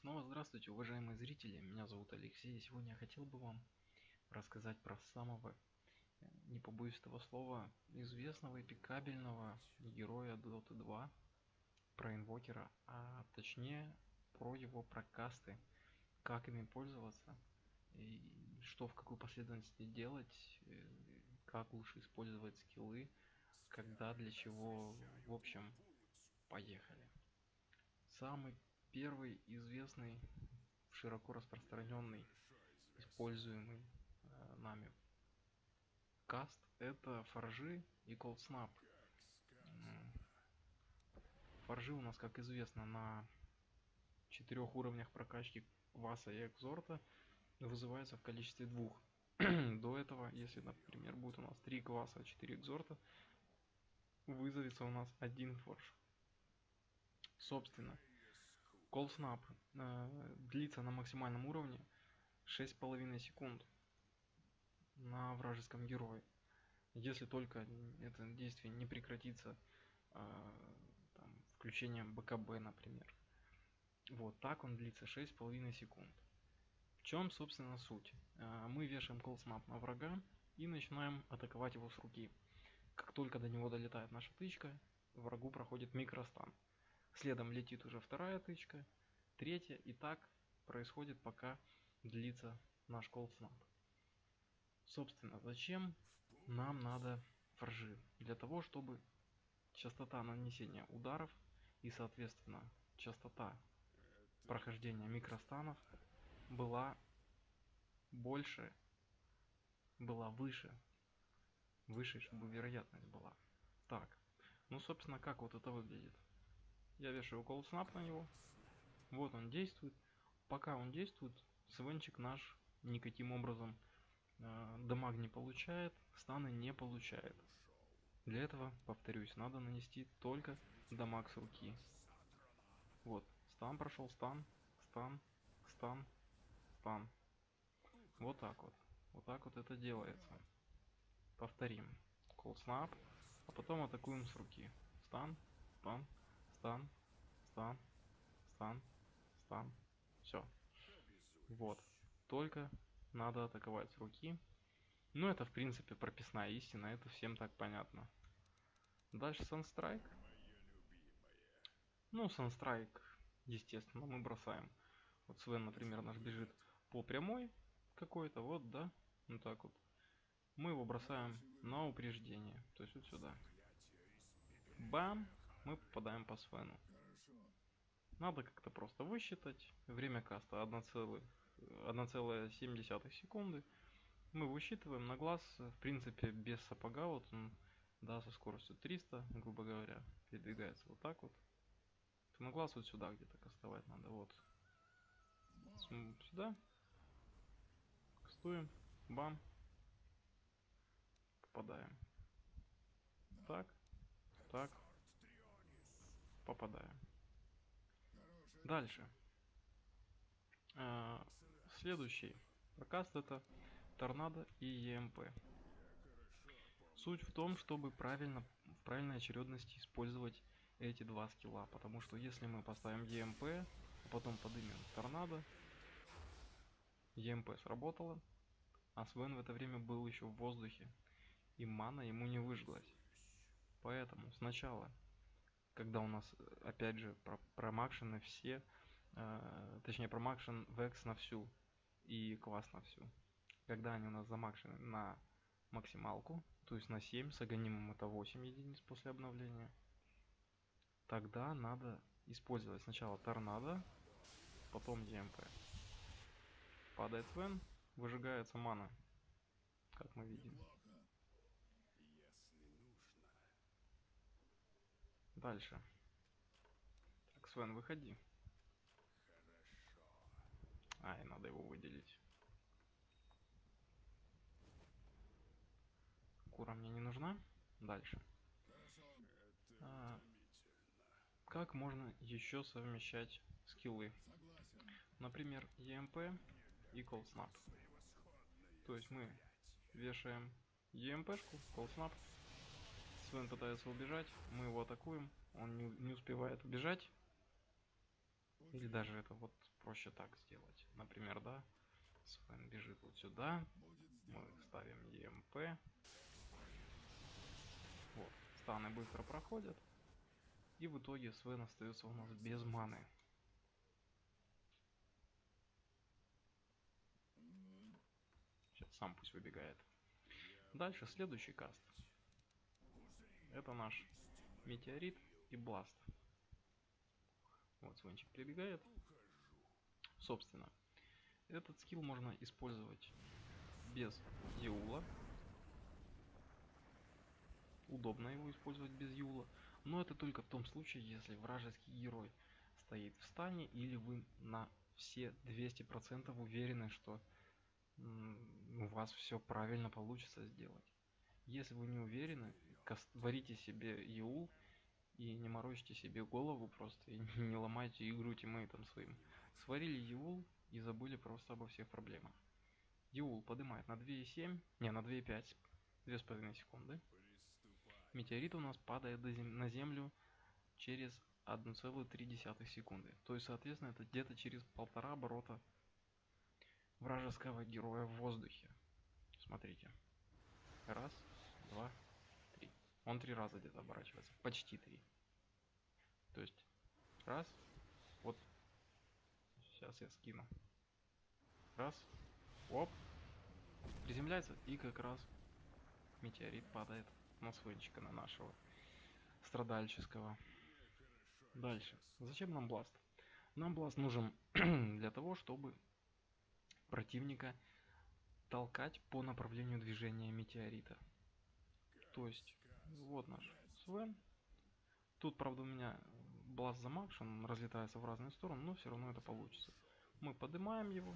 снова здравствуйте, уважаемые зрители. Меня зовут Алексей. И сегодня я хотел бы вам рассказать про самого, э, не побоюсь этого слова, известного и пикабельного героя Dota 2, про инвокера, а точнее про его прокасты, как ими пользоваться, и что в какой последовательности делать, э, как лучше использовать скиллы, когда, для чего, в общем, поехали. Самый первый известный, широко распространенный, используемый э, нами каст это форжи и snap. Форжи у нас, как известно, на четырех уровнях прокачки Васа и Экзорта вызывается в количестве двух. До этого, если, например, будет у нас 3 кваса, 4 экзорта, вызовется у нас один форж. Собственно, Call Snap э, длится на максимальном уровне 6,5 секунд на вражеском герое. Если только это действие не прекратится э, там, включением БКБ, например. Вот так он длится 6,5 секунд. В чем, собственно, суть? Э, мы вешаем Snap на врага и начинаем атаковать его с руки. Как только до него долетает наша тычка, врагу проходит микростан. Следом летит уже вторая тычка, третья, и так происходит, пока длится наш колснап. Собственно, зачем нам надо форжи? Для того, чтобы частота нанесения ударов и, соответственно, частота прохождения микростанов была больше, была выше, выше, чтобы вероятность была. Так, ну, собственно, как вот это выглядит? Я вешаю cold snap на него. Вот он действует. Пока он действует, свенчик наш никаким образом э, дамаг не получает, станы не получает. Для этого, повторюсь, надо нанести только дамаг с руки. Вот, стан прошел, стан, стан, стан, стан. Вот так вот. Вот так вот это делается. Повторим. Cold snap, а потом атакуем с руки. Стан, стан, стан, стан, стан, стан. Все. Вот. Только надо атаковать с руки. Ну, это, в принципе, прописная истина. Это всем так понятно. Дальше Санстрайк. Ну, Санстрайк, естественно, мы бросаем. Вот Свен, например, наш бежит по прямой какой-то, вот, да, ну так вот. Мы его бросаем на упреждение, то есть вот сюда. Бам! Мы попадаем по Свену. Надо как-то просто высчитать. Время каста 1,7 секунды. Мы высчитываем на глаз, в принципе, без сапога. Вот он, да, со скоростью 300, грубо говоря, передвигается вот так вот. То на глаз вот сюда где-то кастовать надо. Вот. Сюда. Кастуем. Бам. Попадаем. Так. Так попадаем. Дальше. А, следующий прокаст это торнадо и ЕМП. Суть в том, чтобы правильно, в правильной очередности использовать эти два скилла. Потому что если мы поставим ЕМП, а потом поднимем торнадо, ЕМП сработало, а Свен в это время был еще в воздухе, и мана ему не выжглась. Поэтому сначала когда у нас, опять же, про промакшены все, э, точнее, промакшен векс на всю и класс на всю. Когда они у нас замакшены на максималку, то есть на 7, с аганимом это 8 единиц после обновления, тогда надо использовать сначала торнадо, потом ЕМП. Падает Свен, выжигается мана, как мы видим. Дальше. Так, Свен, выходи. Ай, надо его выделить. Кура мне не нужна. Дальше. А, как можно еще совмещать скиллы? Например, EMP и Cold Snap. То есть мы вешаем EMP-шку, Cold Snap, Свен пытается убежать, мы его атакуем, он не, не успевает убежать. Или даже это вот проще так сделать. Например, да, Свен бежит вот сюда. Мы ставим EMP. Вот, станы быстро проходят. И в итоге Свен остается у нас без маны. Сейчас сам пусть выбегает. Дальше следующий каст. Это наш метеорит и бласт. Вот Свенчик прибегает. Собственно, этот скилл можно использовать без Юла. Удобно его использовать без Юла. Но это только в том случае, если вражеский герой стоит в стане или вы на все 200% уверены, что у вас все правильно получится сделать. Если вы не уверены, варите себе Юл и не морочите себе голову просто, и не ломайте игру тиммейтам своим. Сварили Юл и забыли просто обо всех проблемах. Юл поднимает на 2,7, не, на 2,5, 2,5 секунды метеорит у нас падает на Землю через 1,3 секунды. То есть, соответственно, это где-то через полтора оборота вражеского героя в воздухе. Смотрите. Раз, два. Он три раза где-то оборачивается. Почти три. То есть, раз. Вот. Сейчас я скину. Раз. Оп. Приземляется и как раз метеорит падает на свенчика, на нашего страдальческого. Дальше. Зачем нам бласт? Нам бласт нужен для того, чтобы противника толкать по направлению движения метеорита. То есть, вот наш Свен. Тут, правда, у меня бласт замакш, он разлетается в разные стороны, но все равно это получится. Мы поднимаем его.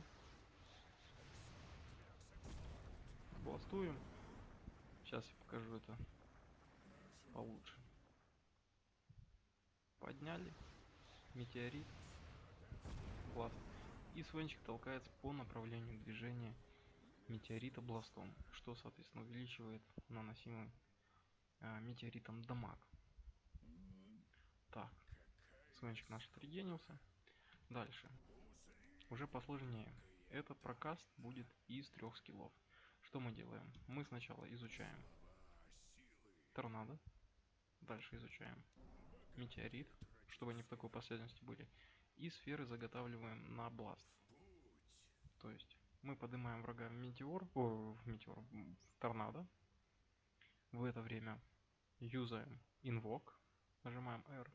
Бластуем. Сейчас я покажу это получше. Подняли. Метеорит. Бласт. И свенчик толкается по направлению движения метеорита бластом, что, соответственно, увеличивает наносимый э, метеоритом дамаг. Так, свенчик наш отрегенился. Дальше. Уже посложнее. Этот прокаст будет из трех скиллов. Что мы делаем? Мы сначала изучаем торнадо. Дальше изучаем метеорит, чтобы они в такой последовательности были. И сферы заготавливаем на бласт. То есть мы поднимаем врага в метеор, о, в метеор, в торнадо. В это время юзаем инвок, нажимаем R.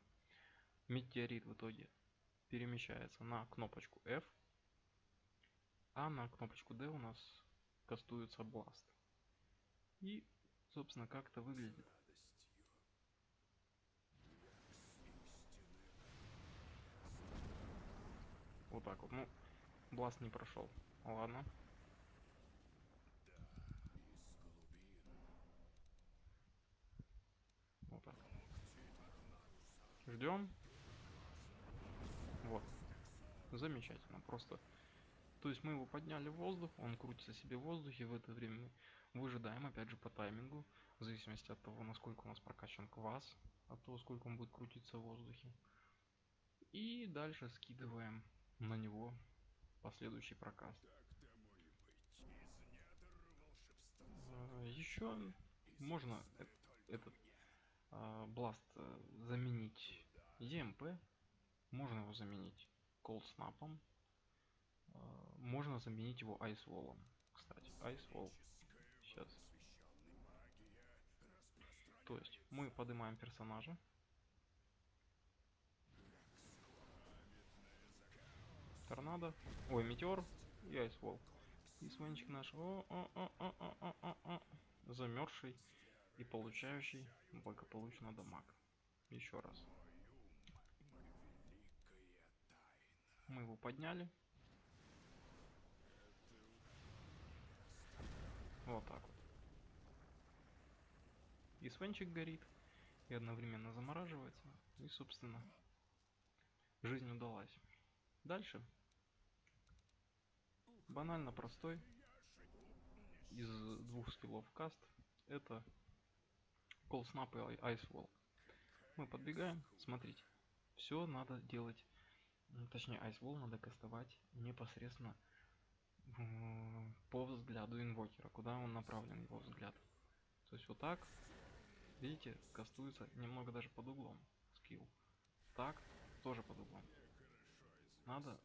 Метеорит в итоге перемещается на кнопочку F, а на кнопочку D у нас кастуется бласт. И, собственно, как это выглядит. Вот так вот. Ну, бласт не прошел. Ладно. Вот так. Ждем. Вот. Замечательно. Просто то есть мы его подняли в воздух, он крутится себе в воздухе, в это время мы выжидаем, опять же, по таймингу, в зависимости от того, насколько у нас прокачан квас, от того, сколько он будет крутиться в воздухе. И дальше скидываем на него последующий прокаст. А, Еще можно этот а, бласт э, заменить EMP, можно его заменить Cold Snap, а, можно заменить его Ice Wall. Кстати, Ice Wall. Сейчас. То есть мы поднимаем персонажа. Торнадо. Ой, метеор и Wall. И свенчик наш о -о -о -о -о -о -о -о, замерзший и получающий благополучно дамаг. Еще раз. Мы его подняли. Вот так вот. И свенчик горит, и одновременно замораживается. И, собственно, жизнь удалась. Дальше. Банально простой. Из двух скиллов каст. Это Snap и Wall. Мы подбегаем. Смотрите. Все надо делать точнее Ice Wall надо кастовать непосредственно по взгляду инвокера, куда он направлен, его взгляд. То есть вот так, видите, кастуется немного даже под углом скилл. Так, тоже под углом. Надо,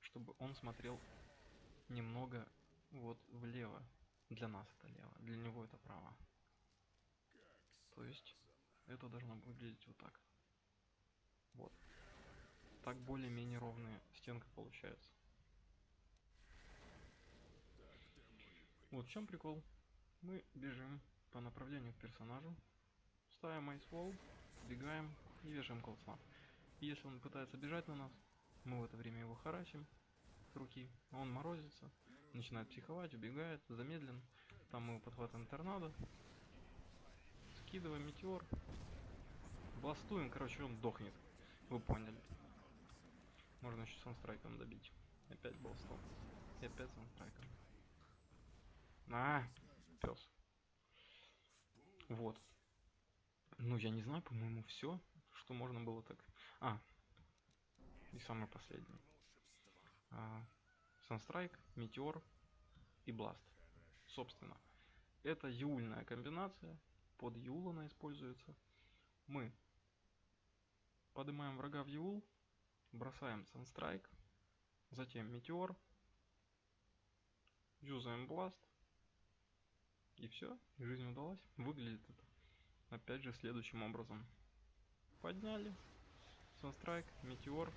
чтобы он смотрел немного вот влево. Для нас это лево, для него это право. То есть это должно выглядеть вот так. Вот. Так более-менее ровная стенка получается. Вот в чем прикол. Мы бежим по направлению к персонажу, ставим Wall, бегаем и вешаем колснап. И если он пытается бежать на нас, мы в это время его харасим с руки, он морозится, начинает психовать, убегает, замедлен. Там мы его подхватываем торнадо, скидываем метеор, бластуем, короче, он дохнет. Вы поняли. Можно еще санстрайком добить. Опять бластом. И опять санстрайком. А, пес. Вот. Ну, я не знаю, по-моему, все, что можно было так. А, и самый последний. А, Санстрайк, Метеор и Бласт. Собственно, это юльная комбинация. Под Юл она используется. Мы поднимаем врага в Юл, бросаем Санстрайк, затем Метеор, юзаем Бласт, и все, жизнь удалась. Выглядит это, опять же, следующим образом. Подняли. Санстрайк, Метеор.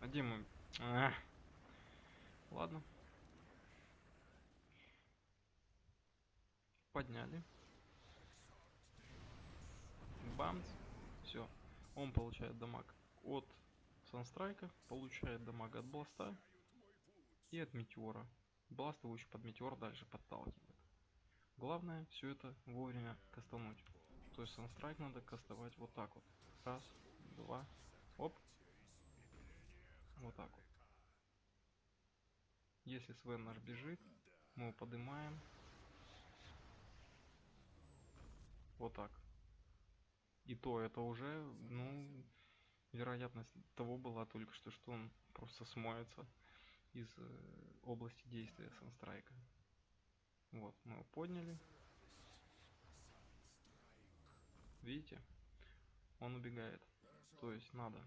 А где мы? А, ладно. Подняли. Бамс. Он получает дамаг от Санстрайка, получает дамаг от Бласта и от Метеора. Бласт его еще под метеор дальше подталкивает. Главное все это вовремя кастануть. То есть санстрайк надо кастовать вот так вот. Раз, два, оп. Вот так вот. Если Свен наш бежит, мы его поднимаем. Вот так. И то это уже, ну, вероятность того была только что, что он просто смоется из э, области действия Санстрайка. Вот, мы его подняли. Видите? Он убегает. То есть надо.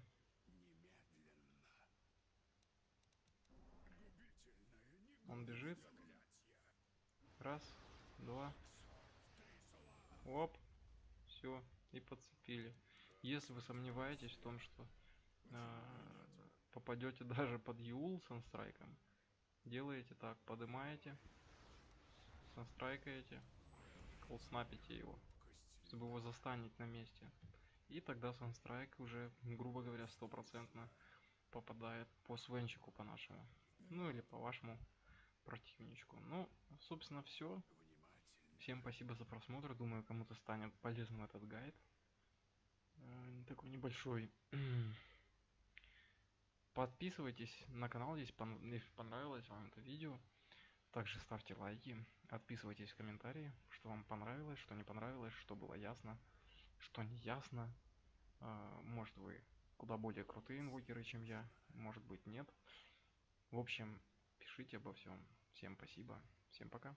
Он бежит. Раз, два. Оп. Все. И подцепили. Если вы сомневаетесь в том, что э, попадете даже под Юл санстрайком, делаете так, поднимаете, санстрайкаете, колснапите его, чтобы его застанить на месте. И тогда санстрайк уже, грубо говоря, стопроцентно попадает по свенчику по нашему. Ну или по вашему противничку. Ну, собственно, все. Всем спасибо за просмотр. Думаю, кому-то станет полезным этот гайд. Э, такой небольшой Подписывайтесь на канал, если понравилось вам это видео. Также ставьте лайки, отписывайтесь в комментарии, что вам понравилось, что не понравилось, что было ясно, что не ясно. А, может вы куда более крутые инвокеры, чем я, может быть нет. В общем, пишите обо всем. Всем спасибо, всем пока.